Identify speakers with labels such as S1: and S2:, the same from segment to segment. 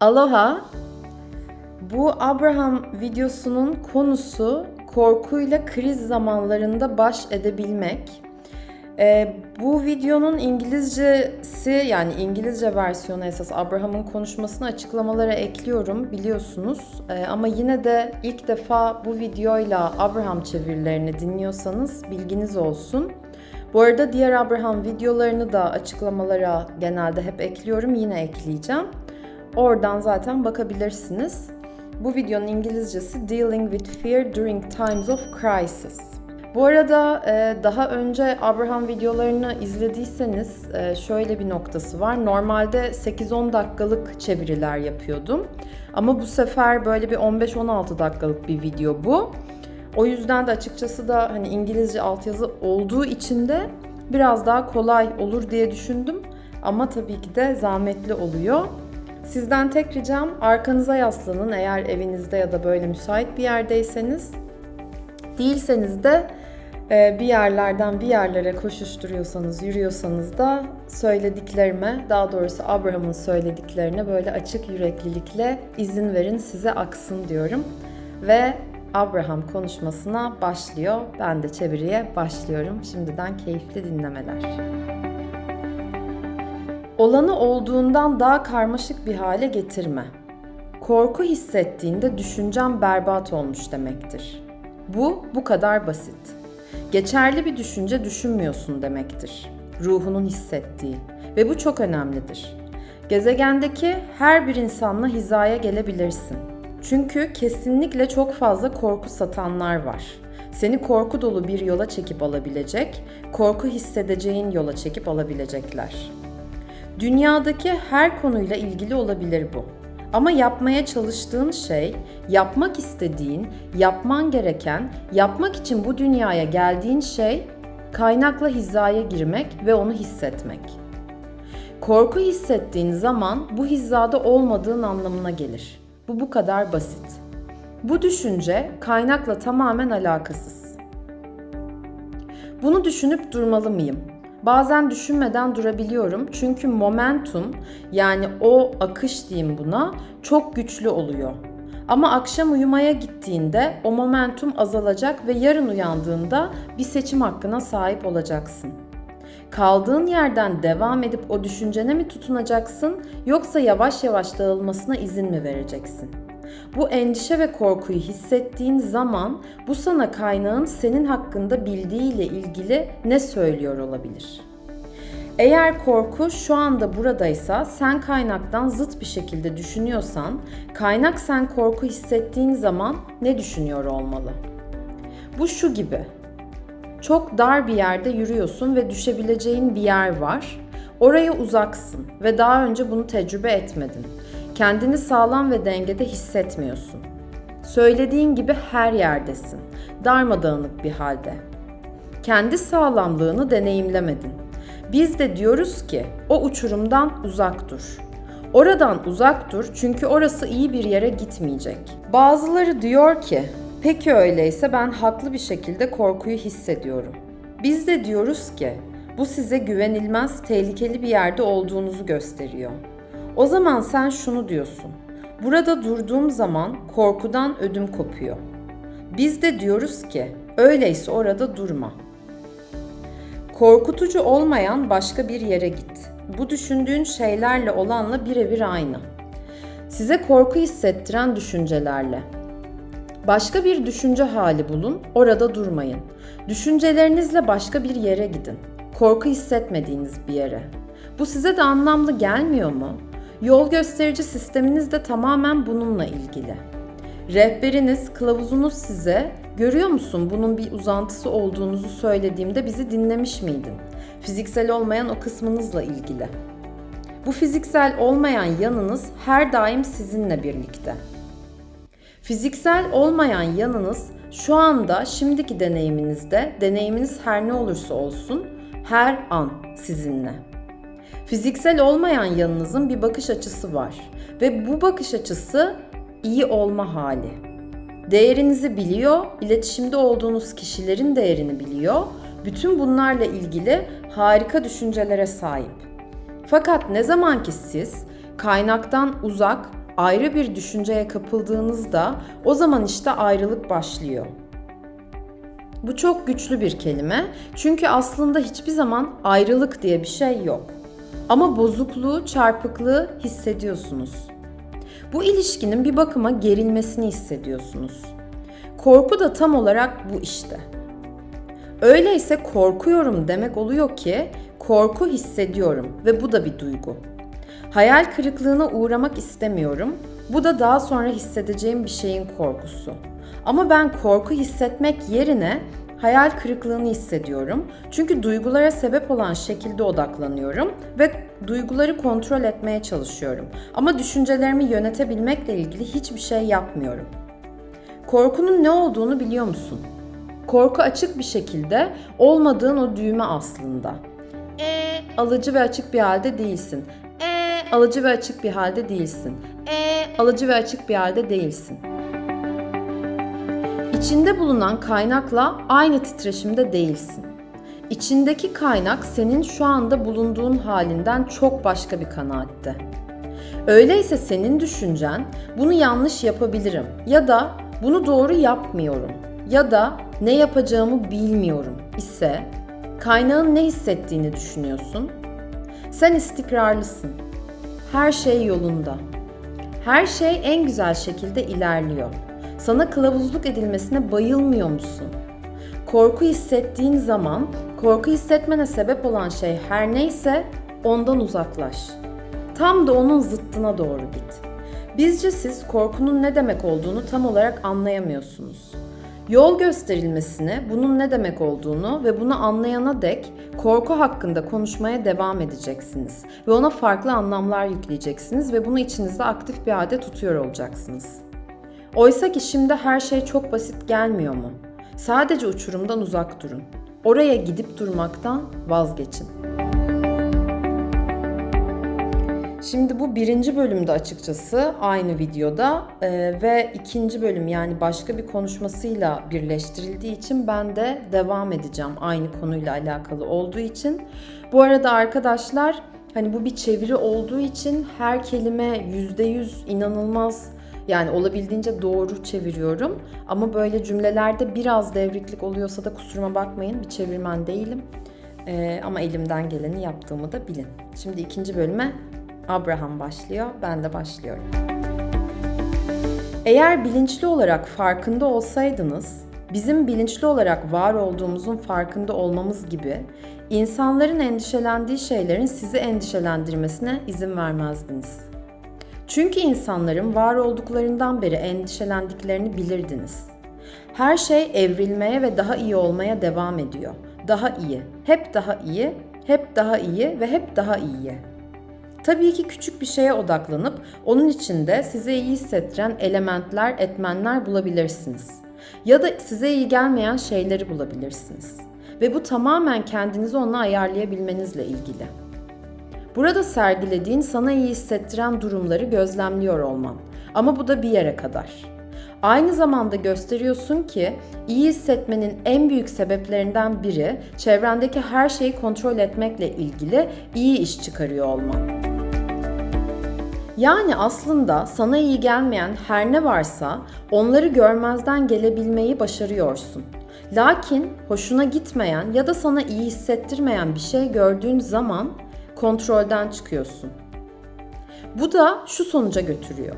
S1: Aloha. Bu Abraham videosunun konusu korkuyla kriz zamanlarında baş edebilmek. Ee, bu videonun İngilizcesi yani İngilizce versiyonu esas Abraham'ın konuşmasını açıklamalara ekliyorum biliyorsunuz. Ee, ama yine de ilk defa bu videoyla Abraham çevirilerini dinliyorsanız bilginiz olsun. Bu arada diğer Abraham videolarını da açıklamalara genelde hep ekliyorum. Yine ekleyeceğim. Oradan zaten bakabilirsiniz. Bu videonun İngilizcesi Dealing with Fear During Times of Crisis. Bu arada e, daha önce Abraham videolarını izlediyseniz e, şöyle bir noktası var. Normalde 8-10 dakikalık çeviriler yapıyordum. Ama bu sefer böyle bir 15-16 dakikalık bir video bu. O yüzden de açıkçası da hani İngilizce altyazı olduğu için de biraz daha kolay olur diye düşündüm. Ama tabii ki de zahmetli oluyor. Sizden tek ricam arkanıza yaslanın eğer evinizde ya da böyle müsait bir yerdeyseniz. Değilseniz de e, bir yerlerden bir yerlere koşuşturuyorsanız, yürüyorsanız da söylediklerime, daha doğrusu Abraham'ın söylediklerine böyle açık yüreklilikle izin verin size aksın diyorum. Ve Abraham konuşmasına başlıyor. Ben de çeviriye başlıyorum. Şimdiden keyifli dinlemeler. Olanı olduğundan daha karmaşık bir hale getirme. Korku hissettiğinde düşüncem berbat olmuş demektir. Bu bu kadar basit. Geçerli bir düşünce düşünmüyorsun demektir. Ruhunun hissettiği ve bu çok önemlidir. Gezegendeki her bir insanla hizaya gelebilirsin. Çünkü kesinlikle çok fazla korku satanlar var. Seni korku dolu bir yola çekip alabilecek, korku hissedeceğin yola çekip alabilecekler. Dünyadaki her konuyla ilgili olabilir bu. Ama yapmaya çalıştığın şey, yapmak istediğin, yapman gereken, yapmak için bu dünyaya geldiğin şey kaynakla hizaya girmek ve onu hissetmek. Korku hissettiğin zaman bu hizada olmadığın anlamına gelir. Bu bu kadar basit. Bu düşünce kaynakla tamamen alakasız. Bunu düşünüp durmalı mıyım? Bazen düşünmeden durabiliyorum çünkü momentum yani o akış diyeyim buna çok güçlü oluyor. Ama akşam uyumaya gittiğinde o momentum azalacak ve yarın uyandığında bir seçim hakkına sahip olacaksın. Kaldığın yerden devam edip o düşüncene mi tutunacaksın yoksa yavaş yavaş dağılmasına izin mi vereceksin? Bu endişe ve korkuyu hissettiğin zaman bu sana kaynağın senin hakkında bildiğiyle ilgili ne söylüyor olabilir? Eğer korku şu anda buradaysa sen kaynaktan zıt bir şekilde düşünüyorsan, kaynak sen korku hissettiğin zaman ne düşünüyor olmalı? Bu şu gibi. Çok dar bir yerde yürüyorsun ve düşebileceğin bir yer var. Oraya uzaksın ve daha önce bunu tecrübe etmedin. Kendini sağlam ve dengede hissetmiyorsun. Söylediğin gibi her yerdesin. Darmadağınık bir halde. Kendi sağlamlığını deneyimlemedin. Biz de diyoruz ki o uçurumdan uzak dur. Oradan uzak dur çünkü orası iyi bir yere gitmeyecek. Bazıları diyor ki peki öyleyse ben haklı bir şekilde korkuyu hissediyorum. Biz de diyoruz ki bu size güvenilmez, tehlikeli bir yerde olduğunuzu gösteriyor. O zaman sen şunu diyorsun. Burada durduğum zaman korkudan ödüm kopuyor. Biz de diyoruz ki öyleyse orada durma. Korkutucu olmayan başka bir yere git. Bu düşündüğün şeylerle olanla birebir aynı. Size korku hissettiren düşüncelerle. Başka bir düşünce hali bulun, orada durmayın. Düşüncelerinizle başka bir yere gidin. Korku hissetmediğiniz bir yere. Bu size de anlamlı gelmiyor mu? Yol gösterici sisteminiz de tamamen bununla ilgili. Rehberiniz, kılavuzunuz size görüyor musun bunun bir uzantısı olduğunuzu söylediğimde bizi dinlemiş miydin? Fiziksel olmayan o kısmınızla ilgili. Bu fiziksel olmayan yanınız her daim sizinle birlikte. Fiziksel olmayan yanınız şu anda şimdiki deneyiminizde, deneyiminiz her ne olursa olsun her an sizinle. Fiziksel olmayan yanınızın bir bakış açısı var ve bu bakış açısı iyi olma hali. Değerinizi biliyor, iletişimde olduğunuz kişilerin değerini biliyor. Bütün bunlarla ilgili harika düşüncelere sahip. Fakat ne zaman ki siz kaynaktan uzak, ayrı bir düşünceye kapıldığınızda o zaman işte ayrılık başlıyor. Bu çok güçlü bir kelime çünkü aslında hiçbir zaman ayrılık diye bir şey yok. Ama bozukluğu, çarpıklığı hissediyorsunuz. Bu ilişkinin bir bakıma gerilmesini hissediyorsunuz. Korku da tam olarak bu işte. Öyleyse korkuyorum demek oluyor ki korku hissediyorum ve bu da bir duygu. Hayal kırıklığına uğramak istemiyorum. Bu da daha sonra hissedeceğim bir şeyin korkusu. Ama ben korku hissetmek yerine hayal kırıklığını hissediyorum. Çünkü duygulara sebep olan şekilde odaklanıyorum ve duyguları kontrol etmeye çalışıyorum. Ama düşüncelerimi yönetebilmekle ilgili hiçbir şey yapmıyorum. Korkunun ne olduğunu biliyor musun? Korku açık bir şekilde olmadığın o düğme aslında. E alıcı ve açık bir halde değilsin. E alıcı ve açık bir halde değilsin. E alıcı ve açık bir halde değilsin. İçinde bulunan kaynakla aynı titreşimde değilsin. İçindeki kaynak senin şu anda bulunduğun halinden çok başka bir kanaatte. Öyleyse senin düşüncen bunu yanlış yapabilirim ya da bunu doğru yapmıyorum ya da ne yapacağımı bilmiyorum ise kaynağın ne hissettiğini düşünüyorsun. Sen istikrarlısın. Her şey yolunda. Her şey en güzel şekilde ilerliyor. Sana kılavuzluk edilmesine bayılmıyor musun? Korku hissettiğin zaman korku hissetmene sebep olan şey her neyse ondan uzaklaş. Tam da onun zıttına doğru git. Bizce siz korkunun ne demek olduğunu tam olarak anlayamıyorsunuz. Yol gösterilmesini, bunun ne demek olduğunu ve bunu anlayana dek korku hakkında konuşmaya devam edeceksiniz ve ona farklı anlamlar yükleyeceksiniz ve bunu içinizde aktif bir halde tutuyor olacaksınız. Oysa ki şimdi her şey çok basit gelmiyor mu? Sadece uçurumdan uzak durun. Oraya gidip durmaktan vazgeçin. Şimdi bu birinci bölümde açıkçası aynı videoda e, ve ikinci bölüm yani başka bir konuşmasıyla birleştirildiği için ben de devam edeceğim aynı konuyla alakalı olduğu için. Bu arada arkadaşlar hani bu bir çeviri olduğu için her kelime %100 inanılmaz yani olabildiğince doğru çeviriyorum. Ama böyle cümlelerde biraz devriklik oluyorsa da kusuruma bakmayın. Bir çevirmen değilim. Ee, ama elimden geleni yaptığımı da bilin. Şimdi ikinci bölüme Abraham başlıyor. Ben de başlıyorum. Eğer bilinçli olarak farkında olsaydınız, bizim bilinçli olarak var olduğumuzun farkında olmamız gibi insanların endişelendiği şeylerin sizi endişelendirmesine izin vermezdiniz. Çünkü insanların var olduklarından beri endişelendiklerini bilirdiniz. Her şey evrilmeye ve daha iyi olmaya devam ediyor. Daha iyi, hep daha iyi, hep daha iyi ve hep daha iyiye. Tabii ki küçük bir şeye odaklanıp onun içinde size iyi hissettiren elementler, etmenler bulabilirsiniz. Ya da size iyi gelmeyen şeyleri bulabilirsiniz. Ve bu tamamen kendinizi ona ayarlayabilmenizle ilgili. Burada sergilediğin sana iyi hissettiren durumları gözlemliyor olman. Ama bu da bir yere kadar. Aynı zamanda gösteriyorsun ki iyi hissetmenin en büyük sebeplerinden biri çevrendeki her şeyi kontrol etmekle ilgili iyi iş çıkarıyor olman. Yani aslında sana iyi gelmeyen her ne varsa onları görmezden gelebilmeyi başarıyorsun. Lakin hoşuna gitmeyen ya da sana iyi hissettirmeyen bir şey gördüğün zaman kontrolden çıkıyorsun. Bu da şu sonuca götürüyor.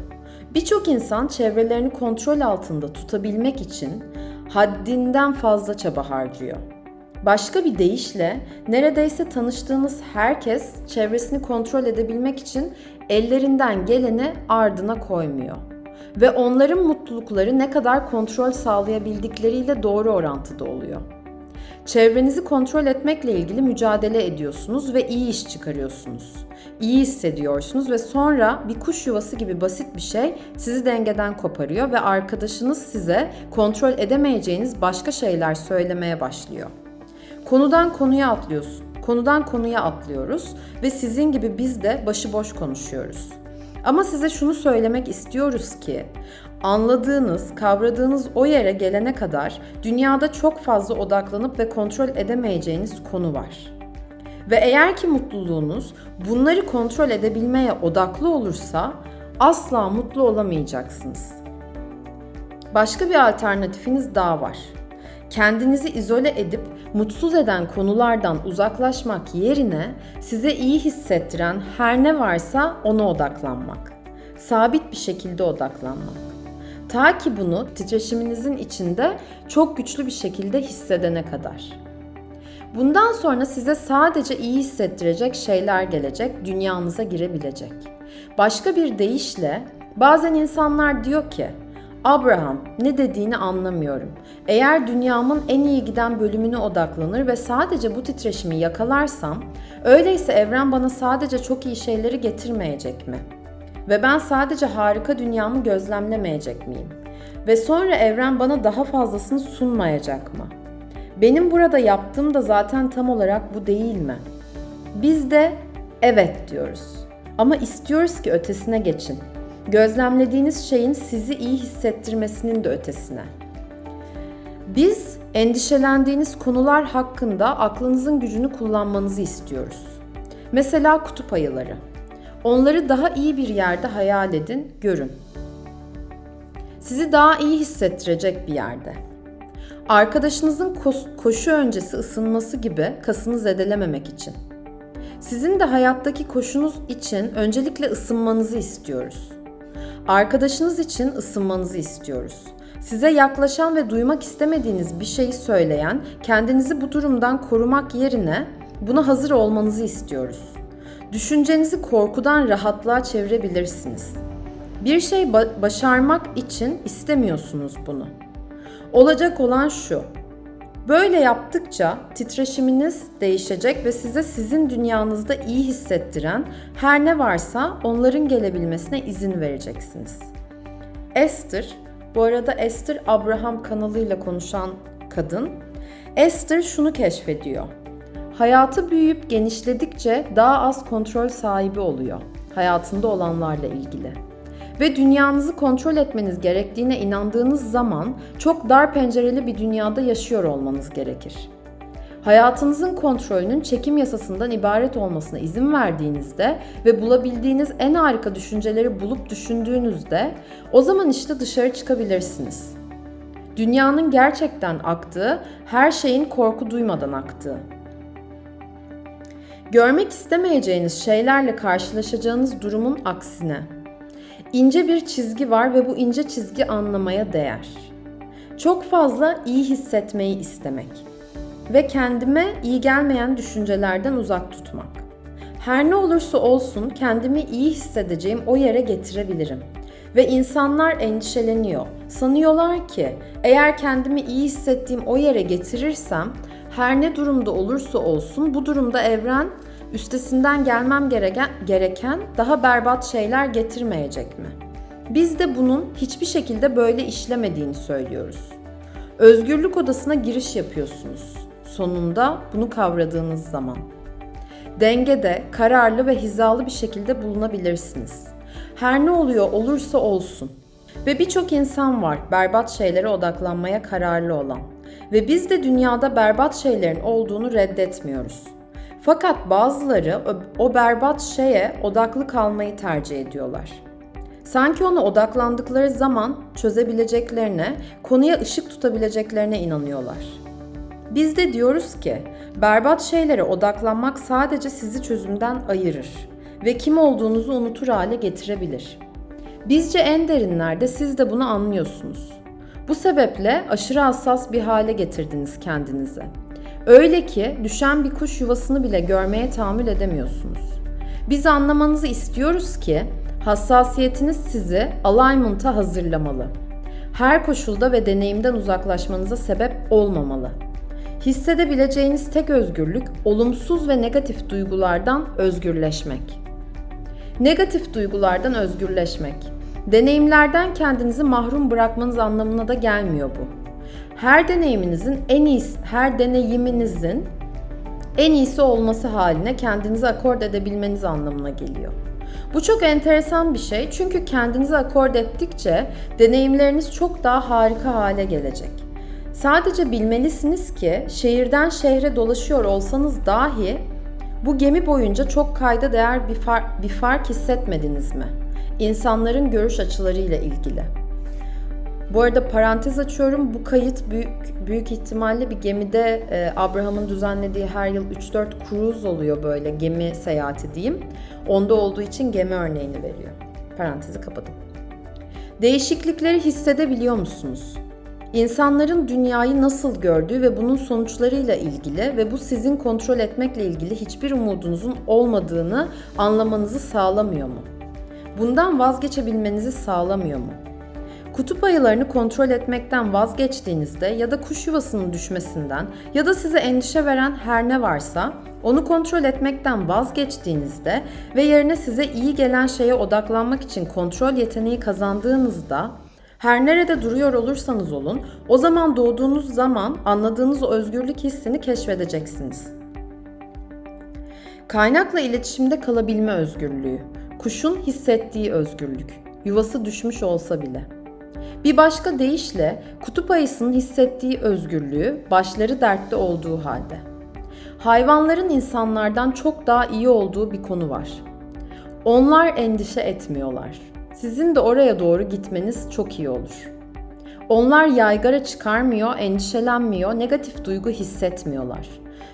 S1: Birçok insan çevrelerini kontrol altında tutabilmek için haddinden fazla çaba harcıyor. Başka bir deyişle neredeyse tanıştığınız herkes çevresini kontrol edebilmek için ellerinden geleni ardına koymuyor. Ve onların mutlulukları ne kadar kontrol sağlayabildikleriyle doğru orantıda oluyor. Çevrenizi kontrol etmekle ilgili mücadele ediyorsunuz ve iyi iş çıkarıyorsunuz. İyi hissediyorsunuz ve sonra bir kuş yuvası gibi basit bir şey sizi dengeden koparıyor ve arkadaşınız size kontrol edemeyeceğiniz başka şeyler söylemeye başlıyor. Konudan konuya atlıyorsun. Konudan konuya atlıyoruz ve sizin gibi biz de başıboş konuşuyoruz. Ama size şunu söylemek istiyoruz ki anladığınız, kavradığınız o yere gelene kadar dünyada çok fazla odaklanıp ve kontrol edemeyeceğiniz konu var. Ve eğer ki mutluluğunuz bunları kontrol edebilmeye odaklı olursa asla mutlu olamayacaksınız. Başka bir alternatifiniz daha var. Kendinizi izole edip mutsuz eden konulardan uzaklaşmak yerine size iyi hissettiren her ne varsa ona odaklanmak. Sabit bir şekilde odaklanmak. Ta ki bunu titreşiminizin içinde çok güçlü bir şekilde hissedene kadar. Bundan sonra size sadece iyi hissettirecek şeyler gelecek, dünyanıza girebilecek. Başka bir deyişle bazen insanlar diyor ki Abraham ne dediğini anlamıyorum. Eğer dünyamın en iyi giden bölümüne odaklanır ve sadece bu titreşimi yakalarsam, öyleyse evren bana sadece çok iyi şeyleri getirmeyecek mi? Ve ben sadece harika dünyamı gözlemlemeyecek miyim? Ve sonra evren bana daha fazlasını sunmayacak mı? Benim burada yaptığım da zaten tam olarak bu değil mi? Biz de evet diyoruz. Ama istiyoruz ki ötesine geçin. Gözlemlediğiniz şeyin sizi iyi hissettirmesinin de ötesine. Biz endişelendiğiniz konular hakkında aklınızın gücünü kullanmanızı istiyoruz. Mesela kutup ayıları. Onları daha iyi bir yerde hayal edin, görün. Sizi daha iyi hissettirecek bir yerde. Arkadaşınızın koşu öncesi ısınması gibi kasını zedelememek için. Sizin de hayattaki koşunuz için öncelikle ısınmanızı istiyoruz. Arkadaşınız için ısınmanızı istiyoruz. Size yaklaşan ve duymak istemediğiniz bir şeyi söyleyen, kendinizi bu durumdan korumak yerine buna hazır olmanızı istiyoruz. Düşüncenizi korkudan rahatlığa çevirebilirsiniz. Bir şey ba- başarmak için istemiyorsunuz bunu. Olacak olan şu. Böyle yaptıkça titreşiminiz değişecek ve size sizin dünyanızda iyi hissettiren her ne varsa onların gelebilmesine izin vereceksiniz. Esther, bu arada Esther Abraham kanalıyla konuşan kadın, Esther şunu keşfediyor. Hayatı büyüyüp genişledikçe daha az kontrol sahibi oluyor hayatında olanlarla ilgili ve dünyanızı kontrol etmeniz gerektiğine inandığınız zaman çok dar pencereli bir dünyada yaşıyor olmanız gerekir. Hayatınızın kontrolünün çekim yasasından ibaret olmasına izin verdiğinizde ve bulabildiğiniz en harika düşünceleri bulup düşündüğünüzde o zaman işte dışarı çıkabilirsiniz. Dünyanın gerçekten aktığı, her şeyin korku duymadan aktığı. Görmek istemeyeceğiniz şeylerle karşılaşacağınız durumun aksine İnce bir çizgi var ve bu ince çizgi anlamaya değer. Çok fazla iyi hissetmeyi istemek ve kendime iyi gelmeyen düşüncelerden uzak tutmak. Her ne olursa olsun kendimi iyi hissedeceğim o yere getirebilirim. Ve insanlar endişeleniyor. Sanıyorlar ki eğer kendimi iyi hissettiğim o yere getirirsem her ne durumda olursa olsun bu durumda evren üstesinden gelmem gereken, gereken daha berbat şeyler getirmeyecek mi? Biz de bunun hiçbir şekilde böyle işlemediğini söylüyoruz. Özgürlük odasına giriş yapıyorsunuz. Sonunda bunu kavradığınız zaman. Dengede, kararlı ve hizalı bir şekilde bulunabilirsiniz. Her ne oluyor olursa olsun. Ve birçok insan var berbat şeylere odaklanmaya kararlı olan. Ve biz de dünyada berbat şeylerin olduğunu reddetmiyoruz. Fakat bazıları o berbat şeye odaklı kalmayı tercih ediyorlar. Sanki ona odaklandıkları zaman çözebileceklerine, konuya ışık tutabileceklerine inanıyorlar. Biz de diyoruz ki berbat şeylere odaklanmak sadece sizi çözümden ayırır ve kim olduğunuzu unutur hale getirebilir. Bizce en derinlerde siz de bunu anlıyorsunuz. Bu sebeple aşırı hassas bir hale getirdiniz kendinizi. Öyle ki düşen bir kuş yuvasını bile görmeye tahammül edemiyorsunuz. Biz anlamanızı istiyoruz ki hassasiyetiniz sizi alignment'a hazırlamalı. Her koşulda ve deneyimden uzaklaşmanıza sebep olmamalı. Hissedebileceğiniz tek özgürlük olumsuz ve negatif duygulardan özgürleşmek. Negatif duygulardan özgürleşmek. Deneyimlerden kendinizi mahrum bırakmanız anlamına da gelmiyor bu her deneyiminizin en iyisi, her deneyiminizin en iyisi olması haline kendinizi akord edebilmeniz anlamına geliyor. Bu çok enteresan bir şey çünkü kendinizi akord ettikçe deneyimleriniz çok daha harika hale gelecek. Sadece bilmelisiniz ki şehirden şehre dolaşıyor olsanız dahi bu gemi boyunca çok kayda değer bir, far, bir fark hissetmediniz mi? İnsanların görüş açılarıyla ilgili. Bu arada parantez açıyorum. Bu kayıt büyük büyük ihtimalle bir gemide e, Abraham'ın düzenlediği her yıl 3-4 cruise oluyor böyle gemi seyahati diyeyim. Onda olduğu için gemi örneğini veriyor. Parantezi kapadım. Değişiklikleri hissedebiliyor musunuz? İnsanların dünyayı nasıl gördüğü ve bunun sonuçlarıyla ilgili ve bu sizin kontrol etmekle ilgili hiçbir umudunuzun olmadığını anlamanızı sağlamıyor mu? Bundan vazgeçebilmenizi sağlamıyor mu? Kutup ayılarını kontrol etmekten vazgeçtiğinizde ya da kuş yuvasının düşmesinden ya da size endişe veren her ne varsa onu kontrol etmekten vazgeçtiğinizde ve yerine size iyi gelen şeye odaklanmak için kontrol yeteneği kazandığınızda her nerede duruyor olursanız olun, o zaman doğduğunuz zaman anladığınız o özgürlük hissini keşfedeceksiniz. Kaynakla iletişimde kalabilme özgürlüğü, kuşun hissettiği özgürlük, yuvası düşmüş olsa bile. Bir başka deyişle kutup ayısının hissettiği özgürlüğü başları dertte olduğu halde. Hayvanların insanlardan çok daha iyi olduğu bir konu var. Onlar endişe etmiyorlar. Sizin de oraya doğru gitmeniz çok iyi olur. Onlar yaygara çıkarmıyor, endişelenmiyor, negatif duygu hissetmiyorlar.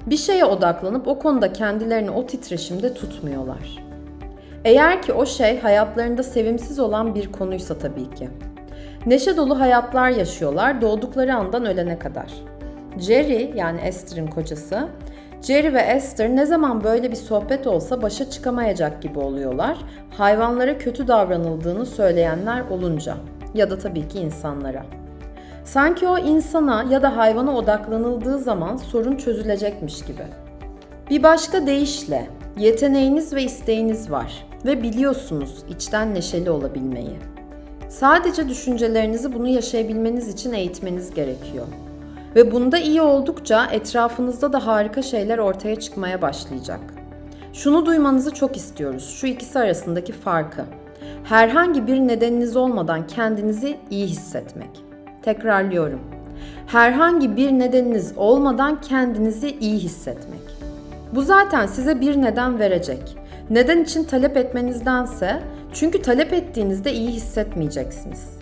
S1: Bir şeye odaklanıp o konuda kendilerini o titreşimde tutmuyorlar. Eğer ki o şey hayatlarında sevimsiz olan bir konuysa tabii ki. Neşe dolu hayatlar yaşıyorlar doğdukları andan ölene kadar. Jerry yani Esther'ın kocası, Jerry ve Esther ne zaman böyle bir sohbet olsa başa çıkamayacak gibi oluyorlar. Hayvanlara kötü davranıldığını söyleyenler olunca ya da tabii ki insanlara. Sanki o insana ya da hayvana odaklanıldığı zaman sorun çözülecekmiş gibi. Bir başka deyişle yeteneğiniz ve isteğiniz var ve biliyorsunuz içten neşeli olabilmeyi. Sadece düşüncelerinizi bunu yaşayabilmeniz için eğitmeniz gerekiyor. Ve bunda iyi oldukça etrafınızda da harika şeyler ortaya çıkmaya başlayacak. Şunu duymanızı çok istiyoruz. Şu ikisi arasındaki farkı. Herhangi bir nedeniniz olmadan kendinizi iyi hissetmek. Tekrarlıyorum. Herhangi bir nedeniniz olmadan kendinizi iyi hissetmek. Bu zaten size bir neden verecek. Neden için talep etmenizdense çünkü talep ettiğinizde iyi hissetmeyeceksiniz.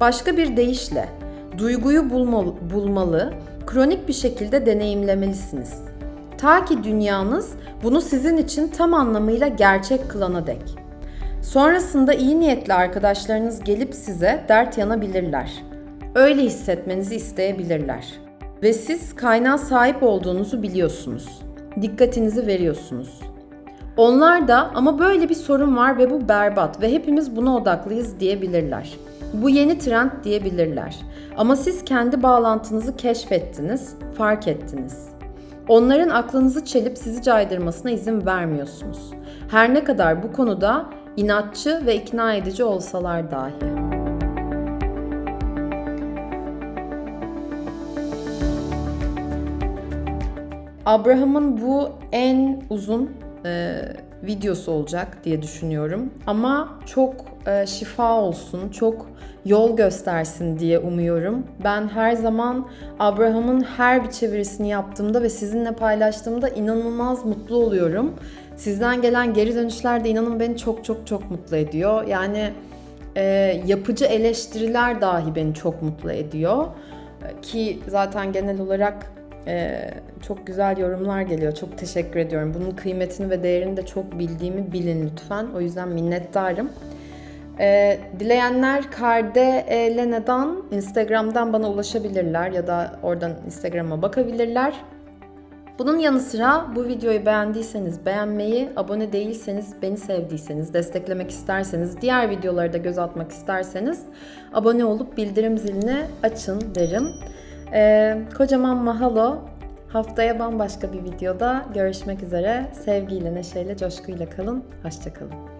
S1: Başka bir deyişle duyguyu bulmalı, bulmalı, kronik bir şekilde deneyimlemelisiniz. Ta ki dünyanız bunu sizin için tam anlamıyla gerçek kılana dek. Sonrasında iyi niyetli arkadaşlarınız gelip size dert yanabilirler. Öyle hissetmenizi isteyebilirler. Ve siz kaynağa sahip olduğunuzu biliyorsunuz. Dikkatinizi veriyorsunuz. Onlar da ama böyle bir sorun var ve bu berbat ve hepimiz buna odaklıyız diyebilirler. Bu yeni trend diyebilirler. Ama siz kendi bağlantınızı keşfettiniz, fark ettiniz. Onların aklınızı çelip sizi caydırmasına izin vermiyorsunuz. Her ne kadar bu konuda inatçı ve ikna edici olsalar dahi. Abraham'ın bu en uzun e, videosu olacak diye düşünüyorum. Ama çok e, şifa olsun, çok yol göstersin diye umuyorum. Ben her zaman Abraham'ın her bir çevirisini yaptığımda ve sizinle paylaştığımda inanılmaz mutlu oluyorum. Sizden gelen geri dönüşler de inanın beni çok çok çok mutlu ediyor. Yani e, yapıcı eleştiriler dahi beni çok mutlu ediyor. Ki zaten genel olarak ee, çok güzel yorumlar geliyor. Çok teşekkür ediyorum. Bunun kıymetini ve değerini de çok bildiğimi bilin lütfen. O yüzden minnettarım. Ee, dileyenler Karde Lena'dan Instagram'dan bana ulaşabilirler ya da oradan Instagram'a bakabilirler. Bunun yanı sıra bu videoyu beğendiyseniz beğenmeyi, abone değilseniz, beni sevdiyseniz, desteklemek isterseniz, diğer videoları da göz atmak isterseniz abone olup bildirim zilini açın derim. Ee, kocaman mahalo. Haftaya bambaşka bir videoda görüşmek üzere. Sevgiyle, neşeyle, coşkuyla kalın. Hoşçakalın.